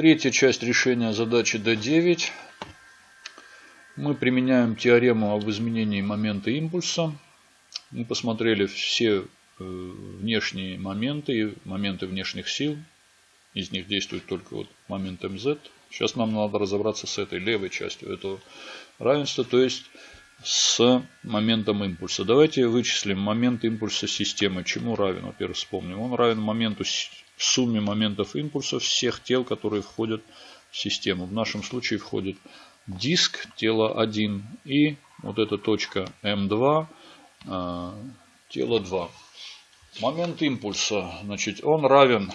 Третья часть решения задачи D9. Мы применяем теорему об изменении момента импульса. Мы посмотрели все э, внешние моменты, моменты внешних сил. Из них действует только вот момент МЗ. Сейчас нам надо разобраться с этой левой частью этого равенства, то есть с моментом импульса. Давайте вычислим момент импульса системы. Чему равен? Во-первых, вспомним. Он равен моменту сумме моментов импульса всех тел, которые входят в систему. В нашем случае входит диск тело 1 и вот эта точка М2 а, тело 2. Момент импульса, значит, он равен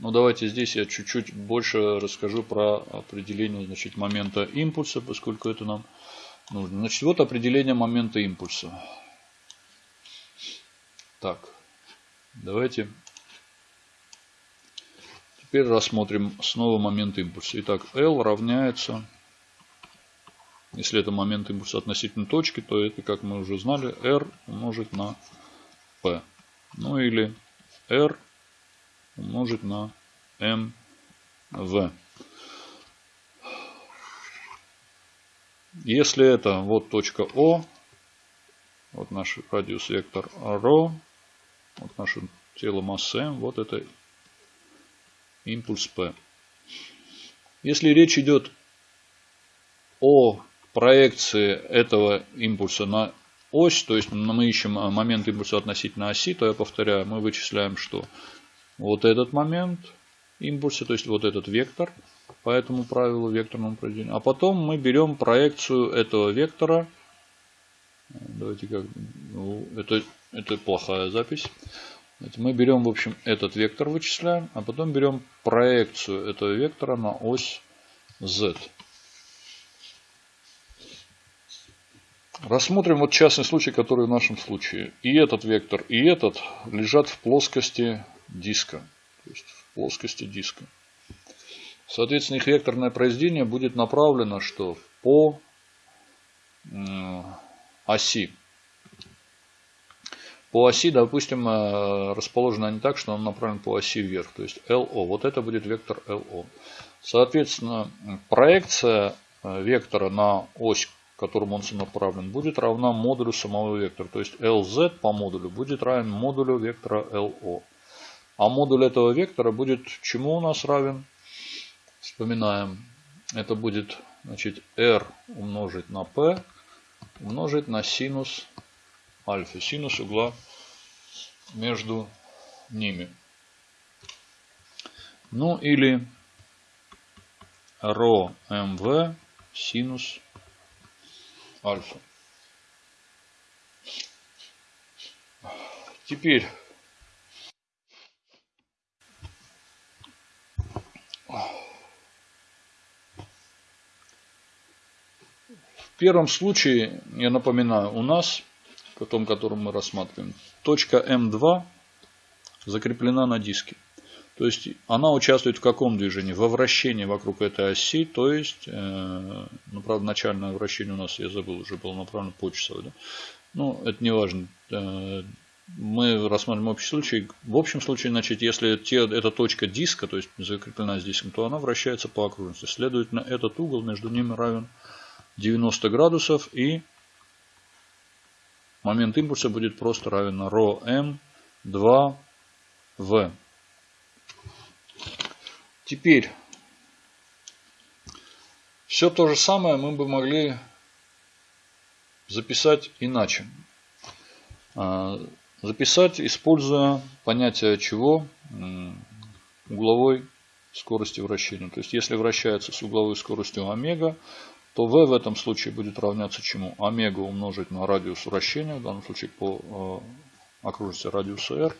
ну, давайте здесь я чуть-чуть больше расскажу про определение значит, момента импульса, поскольку это нам нужно. Значит, вот определение момента импульса. Так, давайте теперь рассмотрим снова момент импульса. Итак, L равняется, если это момент импульса относительно точки, то это, как мы уже знали, R умножить на P. Ну или R умножить на mv. Если это вот точка О, вот наш радиус вектор ρ, вот наше тело массы m, вот это импульс P. Если речь идет о проекции этого импульса на ось, то есть мы ищем момент импульса относительно оси, то я повторяю, мы вычисляем что? вот этот момент импульса, то есть вот этот вектор по этому правилу векторному произведению. А потом мы берем проекцию этого вектора. Давайте как, ну, это, это плохая запись. Мы берем, в общем, этот вектор вычисляем, а потом берем проекцию этого вектора на ось z. Рассмотрим вот частный случай, который в нашем случае. И этот вектор, и этот лежат в плоскости диска, то есть в плоскости диска. Соответственно, их векторное произведение будет направлено что по оси. По оси, допустим, э, расположено не так, что он направлен по оси вверх, то есть LO. Вот это будет вектор LO. Соответственно, проекция э, вектора на ось, к которому он направлен, будет равна модулю самого вектора. То есть LZ по модулю будет равен модулю вектора LO. А модуль этого вектора будет чему у нас равен? Вспоминаем. Это будет значит, r умножить на p умножить на синус альфа. Синус угла между ними. Ну или ро mv синус альфа. Теперь В первом случае, я напоминаю, у нас, в том, котором мы рассматриваем, точка М2 закреплена на диске. То есть она участвует в каком движении? Во вращении вокруг этой оси, то есть, э, ну, правда, начальное вращение у нас, я забыл, уже было направлено по часовой. Да? Ну, это не важно. Э, мы рассмотрим общий случай. В общем случае, значит, если те, эта точка диска, то есть закреплена с диском, то она вращается по окружности. Следовательно, этот угол между ними равен 90 градусов и момент импульса будет просто равен на ρ м 2 в. Теперь все то же самое мы бы могли записать иначе. А, записать, используя понятие чего? Угловой скорости вращения. То есть, если вращается с угловой скоростью омега, то v в этом случае будет равняться чему? Омега умножить на радиус вращения, в данном случае по э, окружности радиуса r.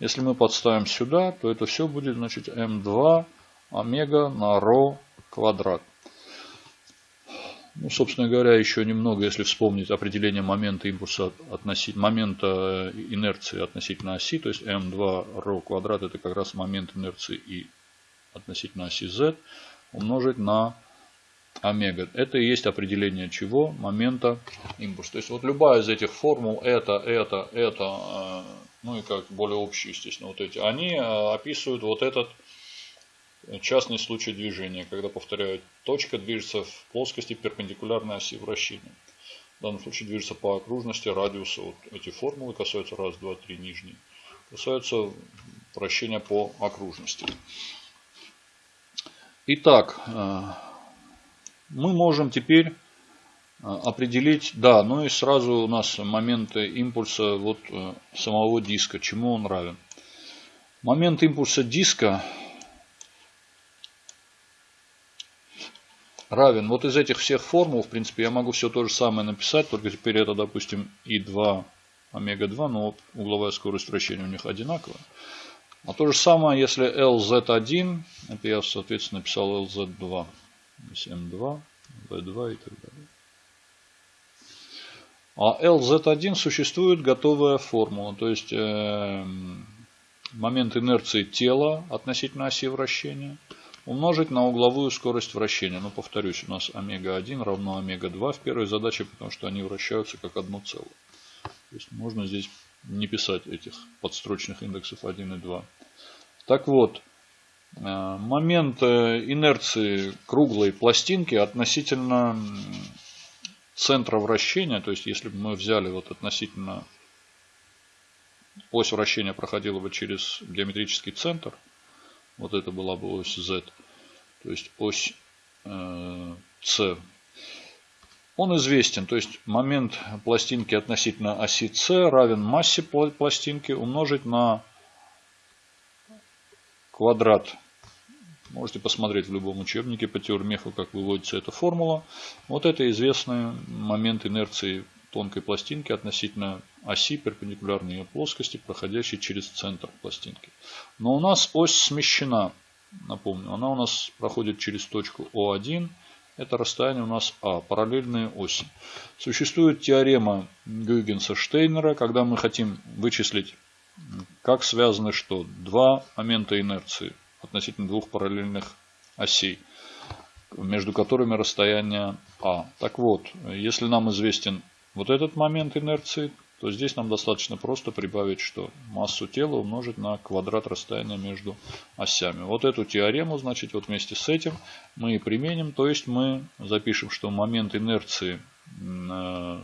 Если мы подставим сюда, то это все будет значит m2 омега на ρ квадрат. Ну, собственно говоря, еще немного, если вспомнить определение момента импульса относительно момента инерции относительно оси, то есть m2 ρ квадрат это как раз момент инерции и относительно оси z умножить на омега. Это и есть определение чего? Момента импульса. То есть вот любая из этих формул, это, это, это, ну и как более общие, естественно, вот эти, они э, описывают вот этот частный случай движения, когда, повторяю, точка движется в плоскости перпендикулярной оси вращения. В данном случае движется по окружности радиуса. Вот эти формулы касаются раз, два, три нижние. Касаются вращения по окружности. Итак, э, мы можем теперь э, определить, да, ну и сразу у нас моменты импульса вот э, самого диска, чему он равен. Момент импульса диска равен. Вот из этих всех формул, в принципе, я могу все то же самое написать, только теперь это, допустим, и2 омега-2, но угловая скорость вращения у них одинаковая. А то же самое, если LZ1, это я, соответственно, написал LZ2, M2, V2 и так далее. А LZ1 существует готовая формула, то есть э, момент инерции тела относительно оси вращения – умножить на угловую скорость вращения. Ну, повторюсь, у нас омега-1 равно омега-2 в первой задаче, потому что они вращаются как одно целое. То есть можно здесь не писать этих подстрочных индексов 1 и 2. Так вот, момент э, инерции круглой пластинки относительно центра вращения, то есть если бы мы взяли вот относительно ось вращения проходила бы через геометрический центр, вот это была бы ось Z, то есть ось э, C. Он известен, то есть момент пластинки относительно оси C равен массе пластинки умножить на квадрат. Можете посмотреть в любом учебнике по теормеху, как выводится эта формула. Вот это известный момент инерции тонкой пластинки относительно оси перпендикулярной ее плоскости, проходящей через центр пластинки. Но у нас ось смещена. Напомню, она у нас проходит через точку О1. Это расстояние у нас А, параллельные оси. Существует теорема Гюйгенса-Штейнера, когда мы хотим вычислить, как связаны что? Два момента инерции относительно двух параллельных осей, между которыми расстояние А. Так вот, если нам известен вот этот момент инерции, то здесь нам достаточно просто прибавить, что массу тела умножить на квадрат расстояния между осями. Вот эту теорему, значит, вот вместе с этим мы и применим. То есть мы запишем, что момент инерции э,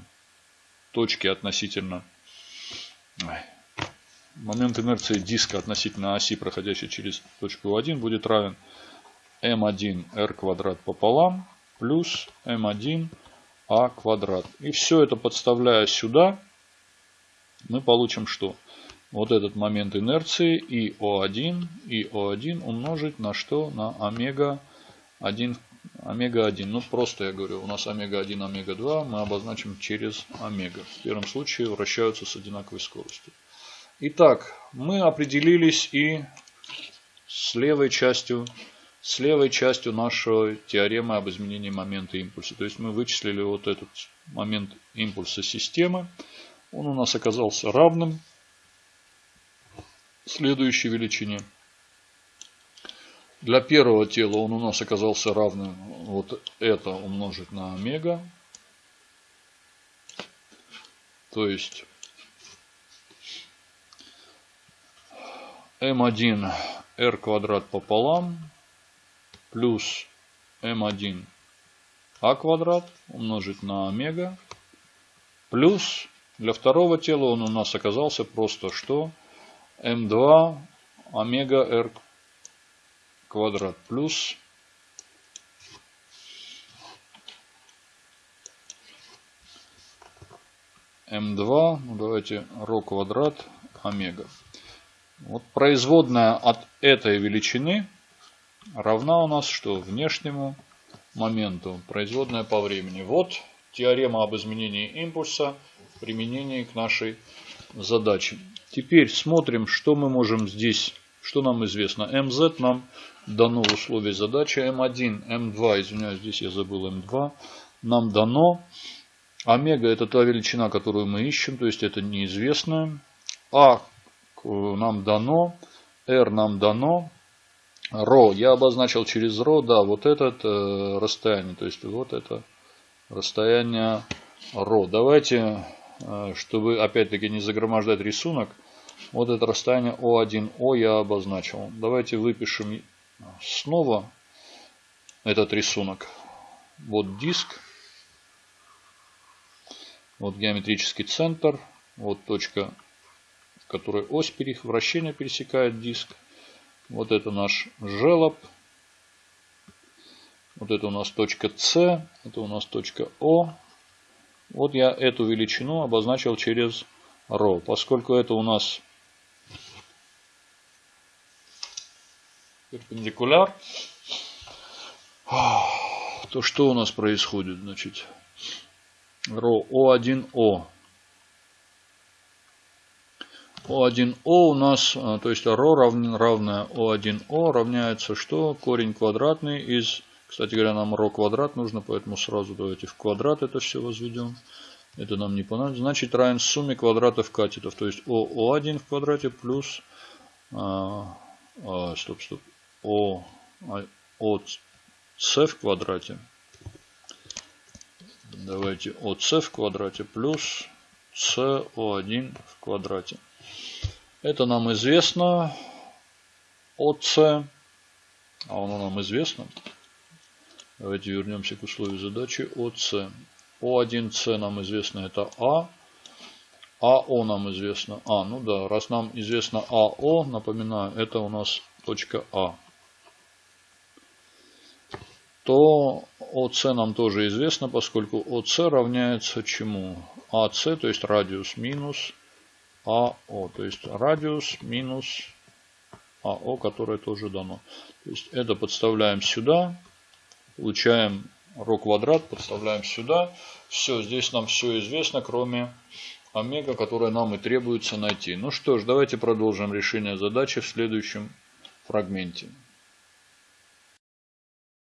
точки относительно... Момент инерции диска относительно оси, проходящей через точку 1, будет равен m1r квадрат пополам плюс m1 а квадрат. И все это подставляя сюда, мы получим что? Вот этот момент инерции и О1, и О1 умножить на что? На омега 1, омега 1. Ну просто я говорю, у нас омега 1, омега 2 мы обозначим через омега. В первом случае вращаются с одинаковой скоростью. Итак, мы определились и с левой частью с левой частью нашей теоремы об изменении момента импульса. То есть мы вычислили вот этот момент импульса системы. Он у нас оказался равным следующей величине. Для первого тела он у нас оказался равным вот это умножить на омега. То есть m1 r квадрат пополам плюс m1 а квадрат умножить на омега плюс для второго тела он у нас оказался просто что m2 омега r квадрат плюс m2, ну давайте ρ квадрат омега. Вот производная от этой величины равна у нас что? Внешнему моменту, производная по времени. Вот теорема об изменении импульса в применении к нашей задаче. Теперь смотрим, что мы можем здесь, что нам известно. mz нам дано в условиях задачи. m1, m2, извиняюсь, здесь я забыл m2, нам дано. Омега это та величина, которую мы ищем, то есть это неизвестная. А нам дано, R нам дано, ро я обозначил через ро, да, вот это э, расстояние, то есть вот это расстояние ро. Давайте, э, чтобы опять-таки не загромождать рисунок, Вот это расстояние О1О я обозначил. Давайте выпишем снова этот рисунок. Вот диск. Вот геометрический центр. Вот точка, в которой ось вращения пересекает диск. Вот это наш желоб. Вот это у нас точка С. Это у нас точка О. Вот я эту величину обозначил через ρ. Поскольку это у нас перпендикуляр, то что у нас происходит? Значит, ро О1О. О1О у нас, а, то есть ро равная О1О равняется что? Корень квадратный из, кстати говоря, нам ро квадрат нужно, поэтому сразу давайте в квадрат это все возведем. Это нам не понадобится. Значит, равен сумме квадратов катетов. То есть ОО1 в квадрате плюс... А, а, стоп, стоп. О, а, от С в квадрате. Давайте от С в квадрате плюс СО1 в квадрате. Это нам известно от С. А оно нам известно. Давайте вернемся к условию задачи от С. О1С нам известно это А. АО нам известно. А, ну да, раз нам известно АО, напоминаю, это у нас точка А. То ОС нам тоже известно, поскольку ОС равняется чему? АС, то есть радиус минус АО. То есть радиус минус АО, которое тоже дано. То есть это подставляем сюда, получаем ро квадрат, подставляем сюда. Все, здесь нам все известно, кроме омега, которое нам и требуется найти. Ну что ж, давайте продолжим решение задачи в следующем фрагменте.